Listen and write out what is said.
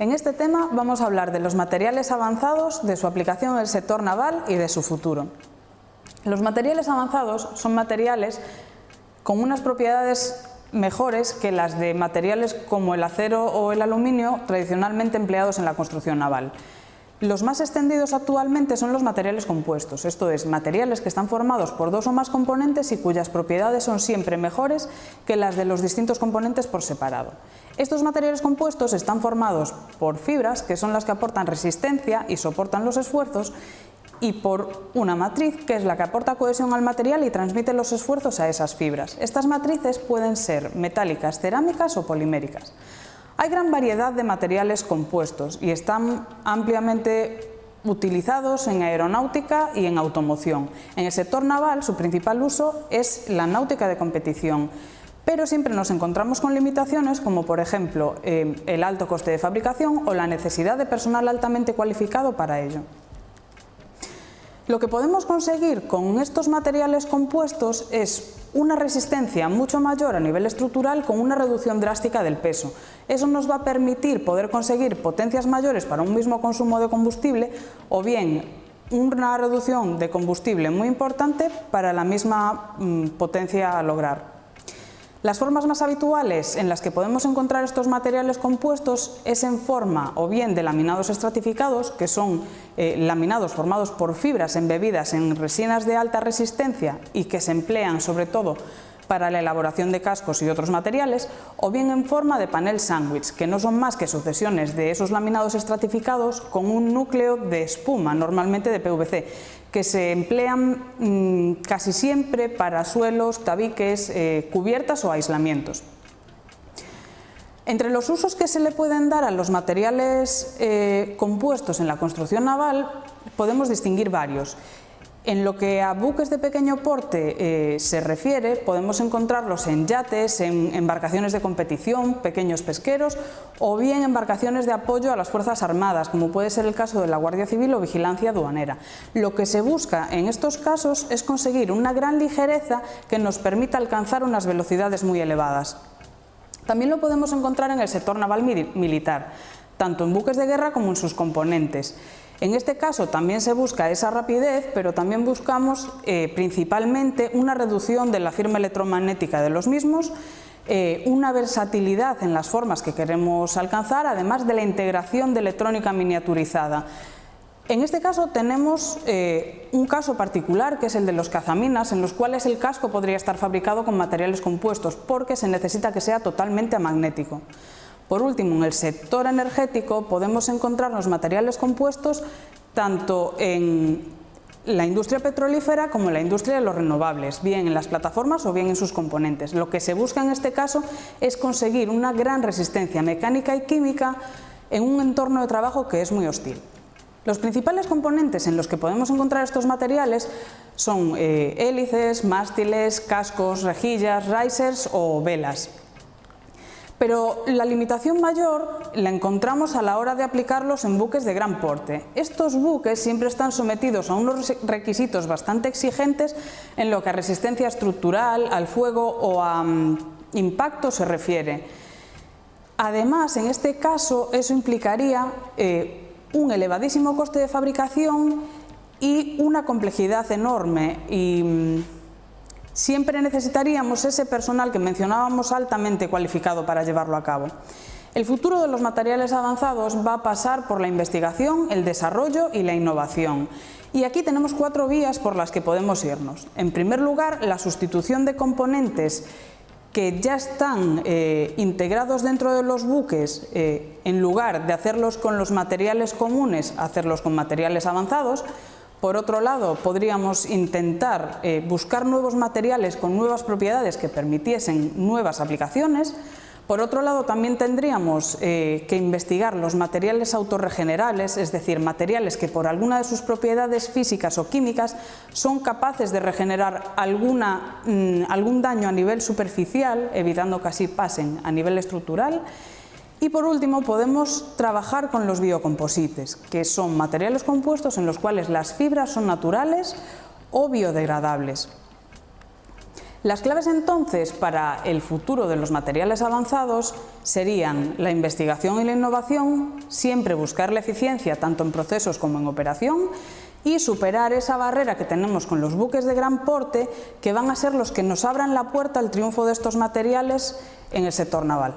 En este tema vamos a hablar de los materiales avanzados, de su aplicación en el sector naval y de su futuro. Los materiales avanzados son materiales con unas propiedades mejores que las de materiales como el acero o el aluminio tradicionalmente empleados en la construcción naval. Los más extendidos actualmente son los materiales compuestos, esto es, materiales que están formados por dos o más componentes y cuyas propiedades son siempre mejores que las de los distintos componentes por separado. Estos materiales compuestos están formados por fibras, que son las que aportan resistencia y soportan los esfuerzos, y por una matriz, que es la que aporta cohesión al material y transmite los esfuerzos a esas fibras. Estas matrices pueden ser metálicas, cerámicas o poliméricas. Hay gran variedad de materiales compuestos y están ampliamente utilizados en aeronáutica y en automoción. En el sector naval su principal uso es la náutica de competición, pero siempre nos encontramos con limitaciones como por ejemplo eh, el alto coste de fabricación o la necesidad de personal altamente cualificado para ello. Lo que podemos conseguir con estos materiales compuestos es una resistencia mucho mayor a nivel estructural con una reducción drástica del peso. Eso nos va a permitir poder conseguir potencias mayores para un mismo consumo de combustible o bien una reducción de combustible muy importante para la misma mm, potencia a lograr. Las formas más habituales en las que podemos encontrar estos materiales compuestos es en forma o bien de laminados estratificados, que son eh, laminados formados por fibras embebidas en resinas de alta resistencia y que se emplean sobre todo para la elaboración de cascos y otros materiales, o bien en forma de panel sándwich, que no son más que sucesiones de esos laminados estratificados con un núcleo de espuma, normalmente de PVC, que se emplean mm, casi siempre para suelos, tabiques, eh, cubiertas o aislamientos. Entre los usos que se le pueden dar a los materiales eh, compuestos en la construcción naval podemos distinguir varios en lo que a buques de pequeño porte eh, se refiere, podemos encontrarlos en yates, en embarcaciones de competición, pequeños pesqueros o bien embarcaciones de apoyo a las Fuerzas Armadas, como puede ser el caso de la Guardia Civil o Vigilancia Aduanera. Lo que se busca en estos casos es conseguir una gran ligereza que nos permita alcanzar unas velocidades muy elevadas. También lo podemos encontrar en el sector naval militar, tanto en buques de guerra como en sus componentes. En este caso también se busca esa rapidez, pero también buscamos eh, principalmente una reducción de la firma electromagnética de los mismos, eh, una versatilidad en las formas que queremos alcanzar, además de la integración de electrónica miniaturizada. En este caso tenemos eh, un caso particular que es el de los cazaminas en los cuales el casco podría estar fabricado con materiales compuestos porque se necesita que sea totalmente amagnético. Por último, en el sector energético podemos encontrar los materiales compuestos tanto en la industria petrolífera como en la industria de los renovables, bien en las plataformas o bien en sus componentes. Lo que se busca en este caso es conseguir una gran resistencia mecánica y química en un entorno de trabajo que es muy hostil. Los principales componentes en los que podemos encontrar estos materiales son eh, hélices, mástiles, cascos, rejillas, risers o velas. Pero la limitación mayor la encontramos a la hora de aplicarlos en buques de gran porte. Estos buques siempre están sometidos a unos requisitos bastante exigentes en lo que a resistencia estructural, al fuego o a mm, impacto se refiere. Además, en este caso, eso implicaría eh, un elevadísimo coste de fabricación y una complejidad enorme mm, siempre necesitaríamos ese personal que mencionábamos altamente cualificado para llevarlo a cabo. El futuro de los materiales avanzados va a pasar por la investigación, el desarrollo y la innovación. Y aquí tenemos cuatro vías por las que podemos irnos. En primer lugar, la sustitución de componentes que ya están eh, integrados dentro de los buques, eh, en lugar de hacerlos con los materiales comunes, hacerlos con materiales avanzados, por otro lado, podríamos intentar eh, buscar nuevos materiales con nuevas propiedades que permitiesen nuevas aplicaciones. Por otro lado, también tendríamos eh, que investigar los materiales autorregenerables, es decir, materiales que por alguna de sus propiedades físicas o químicas son capaces de regenerar mm, algún daño a nivel superficial, evitando que así pasen a nivel estructural y por último podemos trabajar con los biocomposites, que son materiales compuestos en los cuales las fibras son naturales o biodegradables. Las claves entonces para el futuro de los materiales avanzados serían la investigación y la innovación, siempre buscar la eficiencia tanto en procesos como en operación y superar esa barrera que tenemos con los buques de gran porte que van a ser los que nos abran la puerta al triunfo de estos materiales en el sector naval.